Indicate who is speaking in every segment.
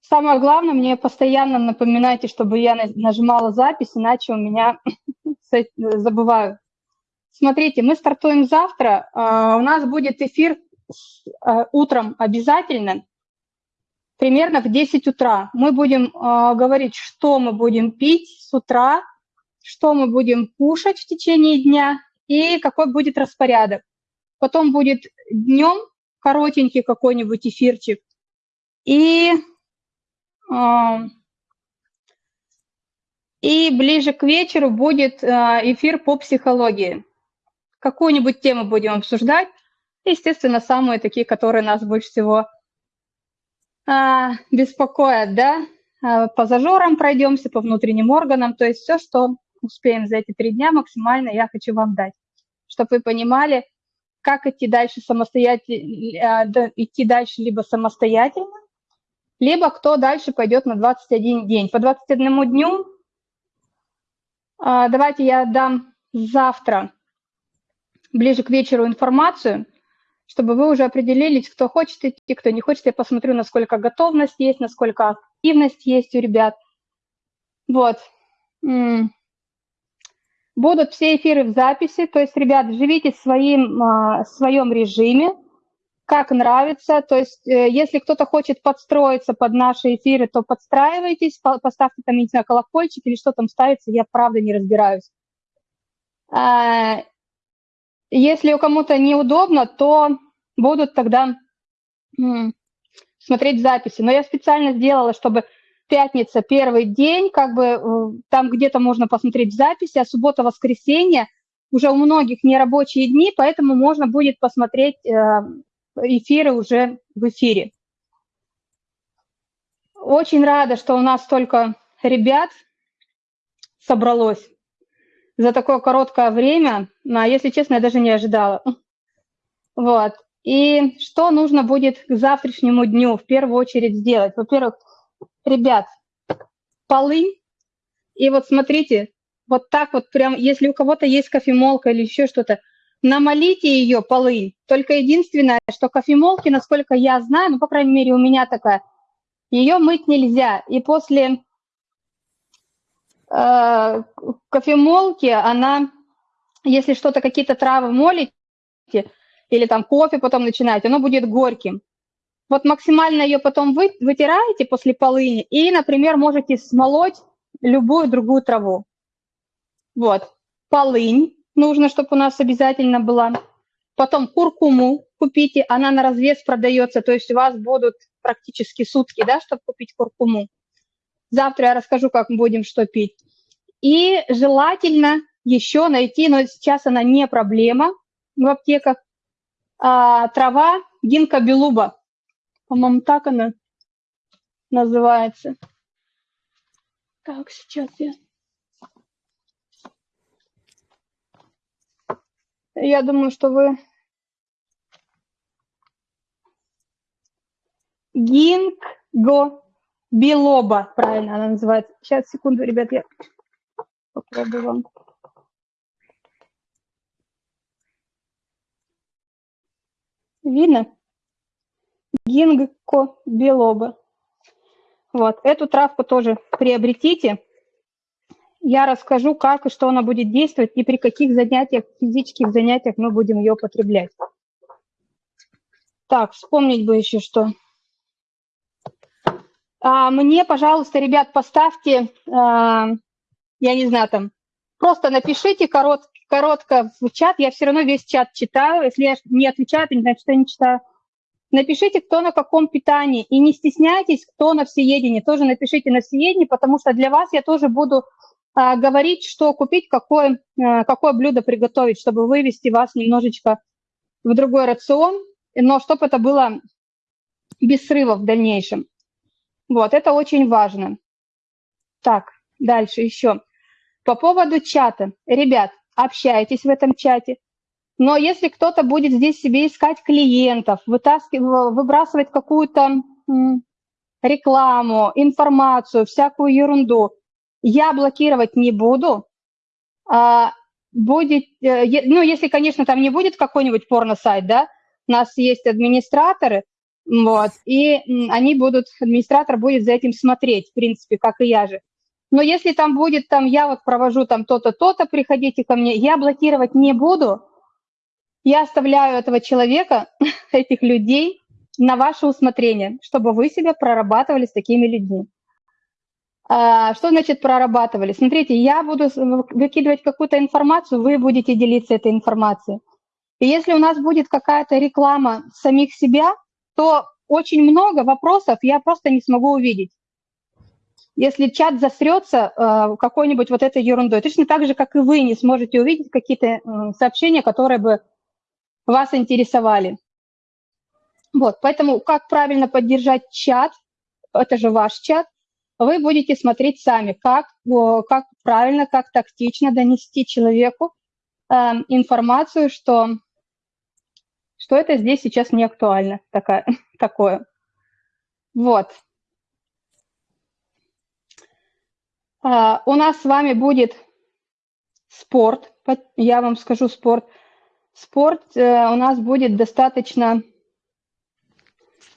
Speaker 1: Самое главное, мне постоянно напоминайте, чтобы я нажимала запись, иначе у меня забываю. Смотрите, мы стартуем завтра. А, у нас будет эфир а, утром обязательно, примерно в 10 утра. Мы будем а, говорить, что мы будем пить с утра, что мы будем кушать в течение дня и какой будет распорядок. Потом будет днем коротенький какой-нибудь эфирчик. И, и ближе к вечеру будет эфир по психологии какую-нибудь тему будем обсуждать. Естественно, самые такие, которые нас больше всего а, беспокоят, да, а, по зажорам пройдемся, по внутренним органам, то есть все, что успеем за эти три дня максимально я хочу вам дать, чтобы вы понимали, как идти дальше самостоятельно, а, идти дальше либо самостоятельно, либо кто дальше пойдет на 21 день. По 21 дню а, давайте я дам завтра ближе к вечеру информацию, чтобы вы уже определились, кто хочет идти, кто не хочет. Я посмотрю, насколько готовность есть, насколько активность есть у ребят. Вот. Будут все эфиры в записи, то есть, ребят, живите в своим, а, в своем режиме, как нравится. То есть, э, если кто-то хочет подстроиться под наши эфиры, то подстраивайтесь, поставьте там, не знаю, колокольчик или что там ставится, я правда не разбираюсь. А, если у кому-то неудобно, то будут тогда смотреть записи. Но я специально сделала, чтобы пятница, первый день, как бы э, там где-то можно посмотреть записи, а суббота, воскресенье уже у многих нерабочие дни, поэтому можно будет посмотреть э, эфиры уже в эфире. Очень рада, что у нас столько ребят собралось за такое короткое время, а если честно, я даже не ожидала. Вот. И что нужно будет к завтрашнему дню в первую очередь сделать? Во-первых, ребят, полынь. И вот смотрите, вот так вот прям, если у кого-то есть кофемолка или еще что-то, намолите ее полынь. Только единственное, что кофемолки, насколько я знаю, ну, по крайней мере, у меня такая, ее мыть нельзя. И после э, кофемолки, она, если что-то, какие-то травы молите, или там кофе потом начинаете, оно будет горьким. Вот максимально ее потом вы, вытираете после полыни и, например, можете смолоть любую другую траву. Вот. Полынь нужно, чтобы у нас обязательно была. Потом куркуму купите, она на развес продается, то есть у вас будут практически сутки, да, чтобы купить куркуму. Завтра я расскажу, как мы будем что пить. И желательно еще найти, но сейчас она не проблема в аптеках, а, трава гинка белуба. По-моему, так она называется. Так, сейчас я... Я думаю, что вы... Гинго Белоба, правильно она называется. Сейчас, секунду, ребят, я попробую вам. Видно? Гингко белоба. Вот, эту травку тоже приобретите. Я расскажу, как и что она будет действовать и при каких занятиях, физических занятиях мы будем ее употреблять. Так, вспомнить бы еще что. А, мне, пожалуйста, ребят, поставьте, а, я не знаю, там, просто напишите корот, коротко в чат, я все равно весь чат читаю, если я не отвечаю, то не значит, что я не читаю. Напишите, кто на каком питании, и не стесняйтесь, кто на всеедении, тоже напишите на всеедении, потому что для вас я тоже буду а, говорить, что купить, какое, а, какое блюдо приготовить, чтобы вывести вас немножечко в другой рацион, но чтобы это было без срыва в дальнейшем. Вот, это очень важно. Так, дальше еще. По поводу чата. Ребят, общайтесь в этом чате. Но если кто-то будет здесь себе искать клиентов, вытаскивать, выбрасывать какую-то рекламу, информацию, всякую ерунду, я блокировать не буду. А будет, э, ну, если, конечно, там не будет какой-нибудь порно-сайт, да, у нас есть администраторы, Вот. И они будут, администратор будет за этим смотреть, в принципе, как и я же. Но если там будет, там, я вот провожу там то-то, то-то, приходите ко мне, я блокировать не буду, я оставляю этого человека, этих людей на ваше усмотрение, чтобы вы себя прорабатывали с такими людьми. А, что значит прорабатывали? Смотрите, я буду выкидывать какую-то информацию, вы будете делиться этой информацией. И если у нас будет какая-то реклама самих себя, то очень много вопросов я просто не смогу увидеть. Если чат засрется э, какой-нибудь вот этой ерундой, точно так же, как и вы не сможете увидеть какие-то э, сообщения, которые бы вас интересовали. Вот, поэтому как правильно поддержать чат, это же ваш чат, вы будете смотреть сами, как, как правильно, как тактично донести человеку э, информацию, что, что это здесь сейчас не актуально, такая, такое. Вот. Uh, у нас с вами будет спорт, я вам скажу спорт. Спорт uh, у нас будет достаточно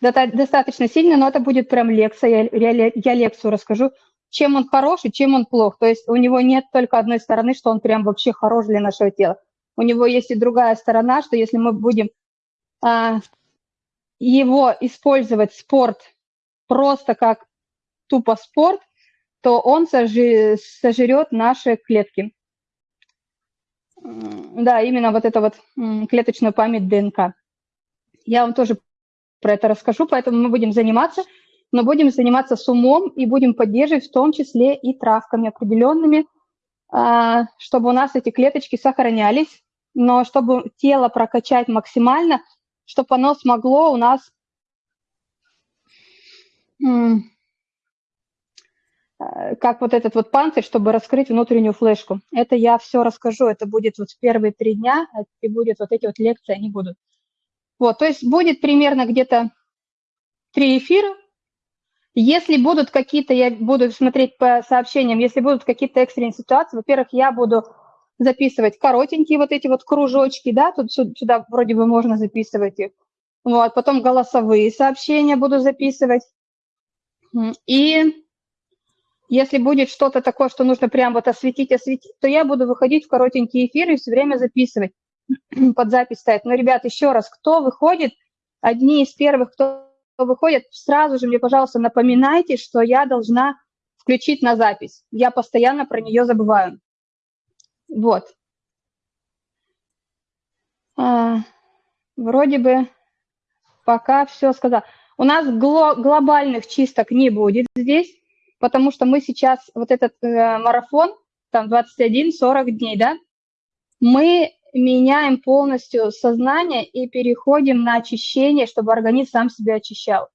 Speaker 1: достаточно сильно, но это будет прям лекция, я, я лекцию расскажу, чем он хороший, чем он плох. То есть у него нет только одной стороны, что он прям вообще хорош для нашего тела. У него есть и другая сторона, что если мы будем а, его использовать, спорт, просто как тупо спорт, то он сожрет наши клетки. Да, именно вот это вот клеточную память ДНК. Я вам тоже про это расскажу, поэтому мы будем заниматься, но будем заниматься с умом и будем поддерживать в том числе и травками определенными, а, чтобы у нас эти клеточки сохранялись, но чтобы тело прокачать максимально, чтобы оно смогло у нас как вот этот вот панцирь, чтобы раскрыть внутреннюю флешку. Это я все расскажу, это будет вот в первые три дня, и будет вот эти вот лекции, они будут. Вот, то есть будет примерно где-то три эфира. Если будут какие-то, я буду смотреть по сообщениям, если будут какие-то экстренные ситуации, во-первых, я буду записывать коротенькие вот эти вот кружочки, да, тут сюда вроде бы можно записывать их. Вот, потом голосовые сообщения буду записывать. И если будет что-то такое, что нужно прям вот осветить, осветить, то я буду выходить в коротенькие эфиры и все время записывать. под запись ставить. Но, ребят, еще раз, кто выходит, одни из первых, кто выходит, сразу же мне, пожалуйста, напоминайте, что я должна включить на запись. Я постоянно про нее забываю. Вот. А, вроде бы пока все сказал. У нас гло глобальных чисток не будет здесь, потому что мы сейчас, вот этот э, марафон, там 21-40 дней, да, мы меняем полностью сознание и переходим на очищение, чтобы организм сам себя очищал.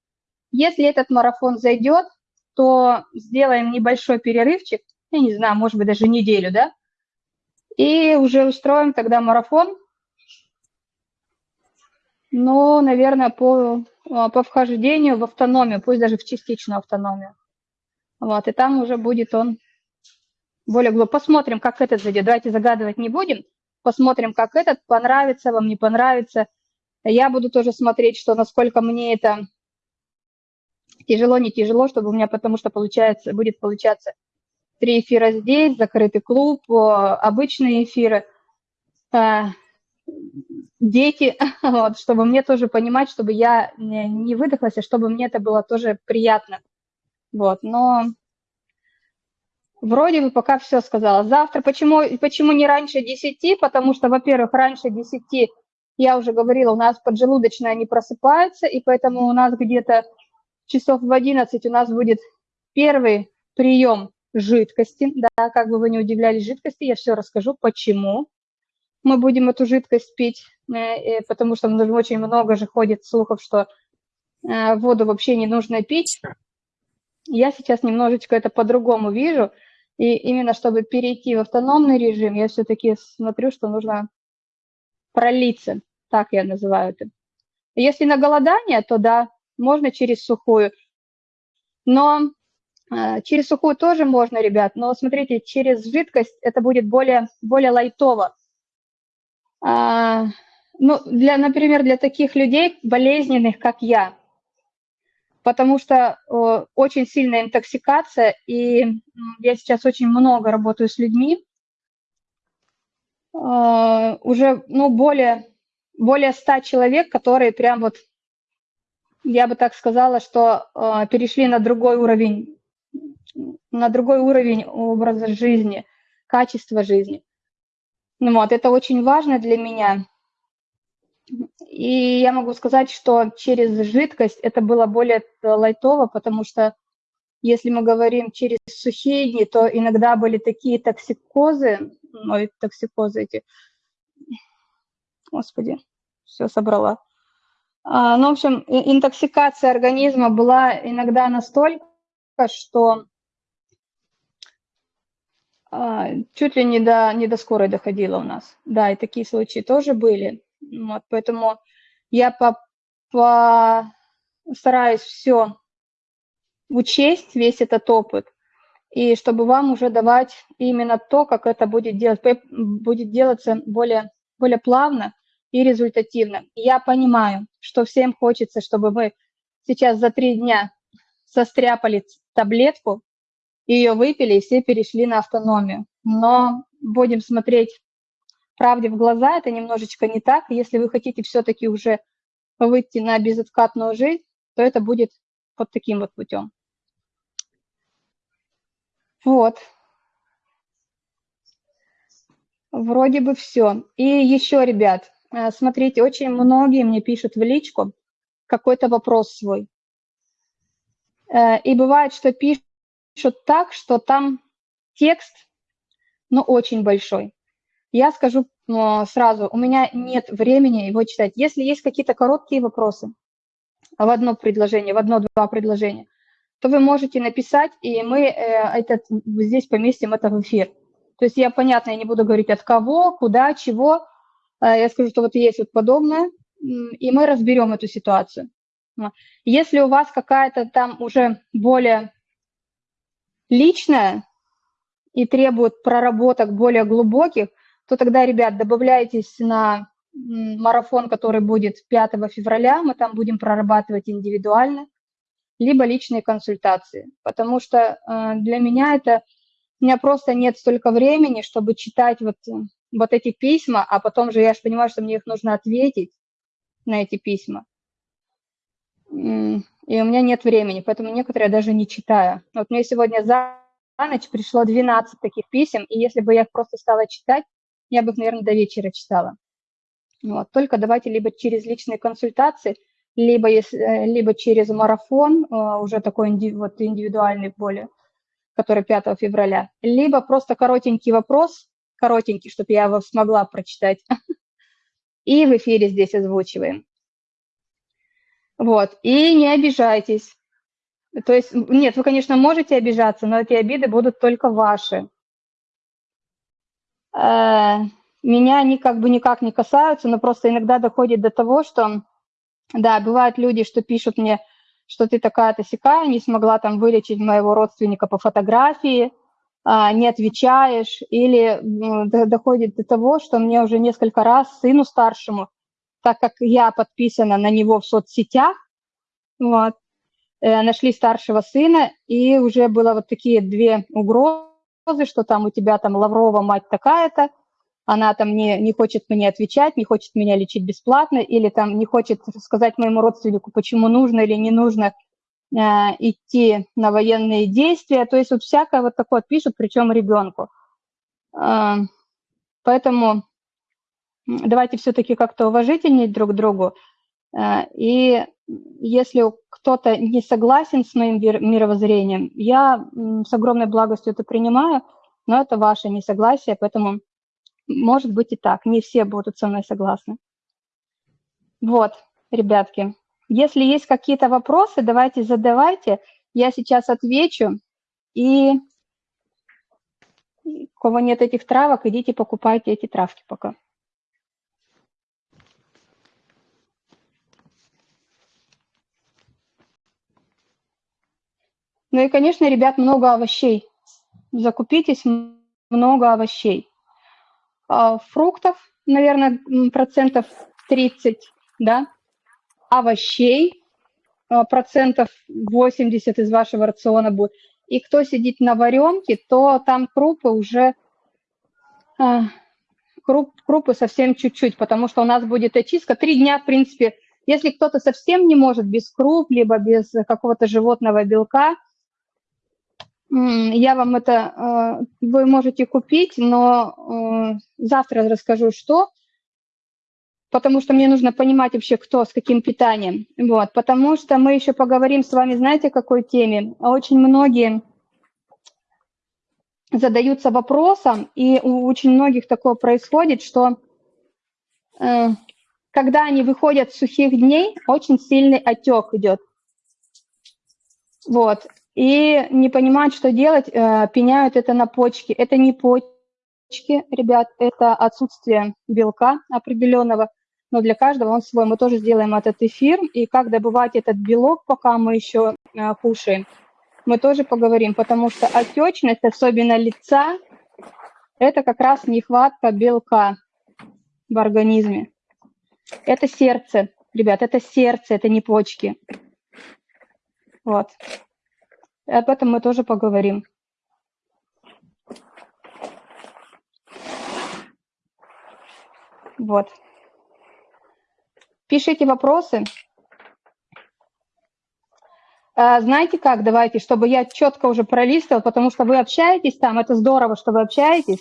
Speaker 1: Если этот марафон зайдет, то сделаем небольшой перерывчик, я не знаю, может быть, даже неделю, да, и уже устроим тогда марафон, ну, наверное, по, по вхождению в автономию, пусть даже в частичную автономию. Вот, и там уже будет он более глубоко. Посмотрим, как этот зайдет. Давайте загадывать не будем посмотрим, как этот, понравится вам, не понравится. Я буду тоже смотреть, что насколько мне это тяжело, не тяжело, чтобы у меня, потому что получается, будет получаться три эфира здесь, закрытый клуб, обычные эфиры, э, дети, вот, чтобы мне тоже понимать, чтобы я не выдохлась, а чтобы мне это было тоже приятно. Вот, но Вроде бы пока все сказала. Завтра почему, почему не раньше 10? Потому что, во-первых, раньше 10, я уже говорила, у нас поджелудочная не просыпается, и поэтому у нас где-то часов в 11 у нас будет первый прием жидкости. Да, как бы вы не удивлялись жидкости, я все расскажу, почему мы будем эту жидкость пить, э, потому что очень много же ходит слухов, что э, воду вообще не нужно пить. Я сейчас немножечко это по-другому вижу – и именно чтобы перейти в автономный режим, я все-таки смотрю, что нужно пролиться, так я называю это. Если на голодание, то да, можно через сухую. Но э, через сухую тоже можно, ребят, но смотрите, через жидкость это будет более, более лайтово. А, ну, для, например, для таких людей болезненных, как я, потому что очень сильная интоксикация, и я сейчас очень много работаю с людьми, уже, ну, более, более 100 человек, которые прям вот, я бы так сказала, что перешли на другой уровень, на другой уровень образа жизни, качества жизни. Ну вот, это очень важно для меня. И я могу сказать, что через жидкость это было более лайтово, потому что если мы говорим через сухие дни, то иногда были такие токсикозы, ой, токсикозы эти, господи, все собрала. А, ну, в общем, интоксикация организма была иногда настолько, что а, чуть ли не до, не до скорой доходила у нас. Да, и такие случаи тоже были. Вот, поэтому я по, стараюсь все учесть, весь этот опыт, и чтобы вам уже давать именно то, как это будет делать, будет делаться более, более плавно и результативно. Я понимаю, что всем хочется, чтобы вы сейчас за три дня состряпали таблетку, ее выпили, и все перешли на автономию. Но будем смотреть правде в глаза, это немножечко не так. Если вы хотите все-таки уже выйти на безоткатную жизнь, то это будет вот таким вот путем. Вот. Вроде бы все. И еще, ребят, э, смотрите, очень многие мне пишут в личку какой-то вопрос свой. Э, и бывает, что пишут так, что там текст, ну, очень большой. Я скажу ну, сразу, у меня нет времени его читать. Если есть какие-то короткие вопросы в одно предложение, в одно-два предложения, то вы можете написать, и мы э, этот, здесь поместим это в эфир. То есть я, понятно, я не буду говорить от кого, куда, чего. Э, я скажу, что вот есть вот подобное, и мы разберем эту ситуацию. Если у вас какая-то там уже более личное и требует проработок более глубоких, то тогда, ребят, добавляйтесь на марафон, который будет 5 февраля, мы там будем прорабатывать индивидуально, либо личные консультации, потому что э, для меня это, у меня просто нет столько времени, чтобы читать вот, вот эти письма, а потом же я же понимаю, что мне их нужно ответить на эти письма. И у меня нет времени, поэтому некоторые я даже не читаю. Вот мне сегодня за ночь пришло 12 таких писем, и если бы я их просто стала читать, я бы их, наверное, до вечера читала. Вот. Только давайте либо через личные консультации, либо, э, либо через марафон, э, уже такой вот индивидуальный более, который 5 февраля, либо просто коротенький вопрос, коротенький, чтобы я его смогла прочитать, и в эфире здесь озвучиваем. Вот, и не обижайтесь. То есть, нет, вы, конечно, можете обижаться, но эти обиды будут только ваши. Э, меня они как бы никак не касаются, но просто иногда доходит до того, что, да, бывают люди, что пишут мне, что ты такая-то сякая, не смогла там вылечить моего родственника по фотографии, а, не отвечаешь, или доходит до того, что мне уже несколько раз сыну старшему так как я подписана на него в соцсетях, вот, э, нашли старшего сына, и уже было вот такие две угрозы, что там у тебя там Лаврова мать такая-то, она там не, не хочет мне отвечать, не хочет меня лечить бесплатно, или там не хочет сказать моему родственнику, почему нужно или не нужно э, идти на военные действия. То есть вот всякое вот такое пишут, причем ребенку. Э, поэтому давайте все-таки как-то уважительнее друг к другу. Э, и если кто-то не согласен с моим мировоззрением, я с огромной благостью это принимаю, но это ваше несогласие, поэтому может быть и так, не все будут со мной согласны. Вот, ребятки, если есть какие-то вопросы, давайте задавайте, я сейчас отвечу, и у кого нет этих травок, идите покупайте эти травки пока. Ну и, конечно, ребят, много овощей. Закупитесь много овощей. А, фруктов, наверное, процентов 30, да, овощей, а, процентов 80 из вашего рациона будет. И кто сидит на варенке, то там крупы уже, а, круп, крупы совсем чуть-чуть, потому что у нас будет очистка. Три дня, в принципе, если кто-то совсем не может без круп, либо без какого-то животного белка, я вам это, вы можете купить, но завтра расскажу, что потому что мне нужно понимать вообще, кто с каким питанием. Вот, потому что мы еще поговорим с вами, знаете, о какой теме? Очень многие задаются вопросом, и у очень многих такое происходит, что э, когда они выходят с сухих дней, очень сильный отек идет. Вот. И не понимают, что делать, э, пеняют это на почки. Это не почки, ребят, это отсутствие белка определенного но для каждого он свой. Мы тоже сделаем этот эфир, и как добывать этот белок, пока мы еще э, кушаем, мы тоже поговорим, потому что отечность, особенно лица, это как раз нехватка белка в организме. Это сердце, ребят, это сердце, это не почки. Вот. И об этом мы тоже поговорим. Вот. Пишите вопросы. А, знаете как, давайте, чтобы я четко уже пролистывал, потому что вы общаетесь там, это здорово, что вы общаетесь,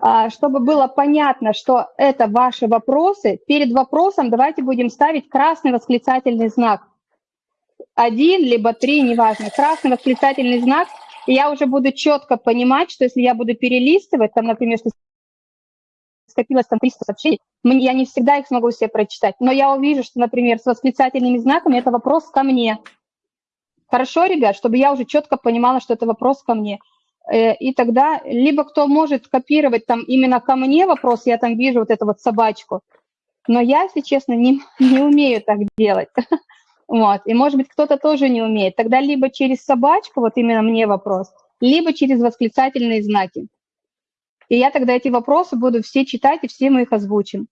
Speaker 1: а, чтобы было понятно, что это ваши вопросы, перед вопросом давайте будем ставить красный восклицательный знак. Один, либо три, неважно, красный восклицательный знак, и я уже буду четко понимать, что если я буду перелистывать, там, например, что скопилось там 300 сообщений, я не всегда их смогу себе прочитать, но я увижу, что, например, с восклицательными знаками это вопрос ко мне. Хорошо, ребят, чтобы я уже четко понимала, что это вопрос ко мне. Э, и тогда либо кто может копировать там именно ко мне вопрос, я там вижу вот эту вот собачку, но я, если честно, не, не умею так делать. Вот. И, может быть, кто-то тоже не умеет. Тогда либо через собачку, вот именно мне вопрос, либо через восклицательные знаки. И я тогда эти вопросы буду все читать, и все мы их озвучим.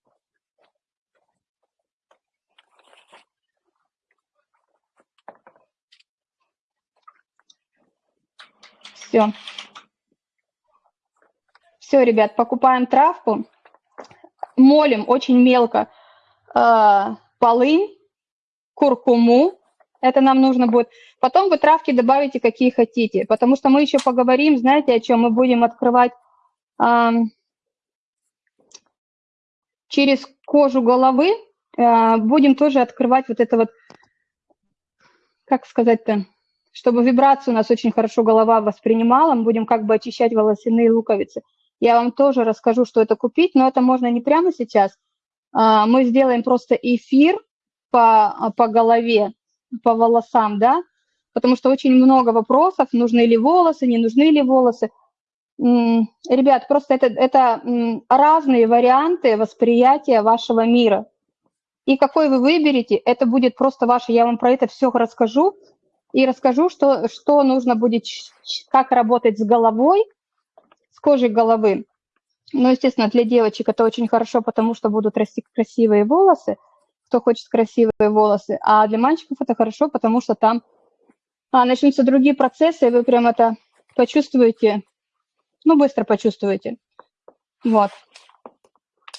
Speaker 1: Все. Все, ребят, покупаем травку, молим очень мелко э, полынь, куркуму, это нам нужно будет. Потом вы травки добавите, какие хотите, потому что мы еще поговорим, знаете, о чем мы будем открывать э, через кожу головы, э, будем тоже открывать вот это вот, как сказать-то, чтобы вибрацию у нас очень хорошо голова воспринимала, мы будем как бы очищать волосяные луковицы. Я вам тоже расскажу, что это купить, но это можно не прямо сейчас. А, мы сделаем просто эфир по, по голове, по волосам, да, потому что очень много вопросов, нужны ли волосы, не нужны ли волосы. Ребят, просто это, это разные варианты восприятия вашего мира. И какой вы выберете, это будет просто ваше, я вам про это все расскажу, и расскажу, что, что нужно будет, как работать с головой, с кожей головы. Ну, естественно, для девочек это очень хорошо, потому что будут расти красивые волосы, кто хочет красивые волосы. А для мальчиков это хорошо, потому что там а, начнутся другие процессы, и вы прям это почувствуете, ну, быстро почувствуете. Вот.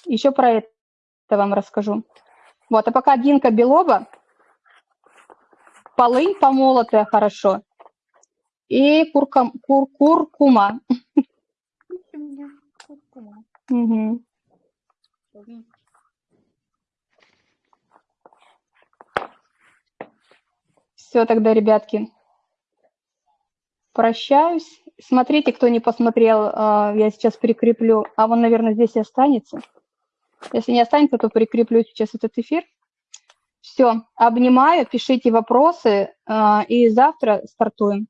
Speaker 1: Еще про это вам расскажу. Вот, а пока Динка Белова полынь помолотая хорошо и курка, кур, куркума. Угу. Все тогда, ребятки, прощаюсь. Смотрите, кто не посмотрел, а, я сейчас прикреплю, а он, наверное, здесь и останется. Если не останется, то прикреплю сейчас этот эфир. Все, обнимаю, пишите вопросы, а, и завтра стартуем.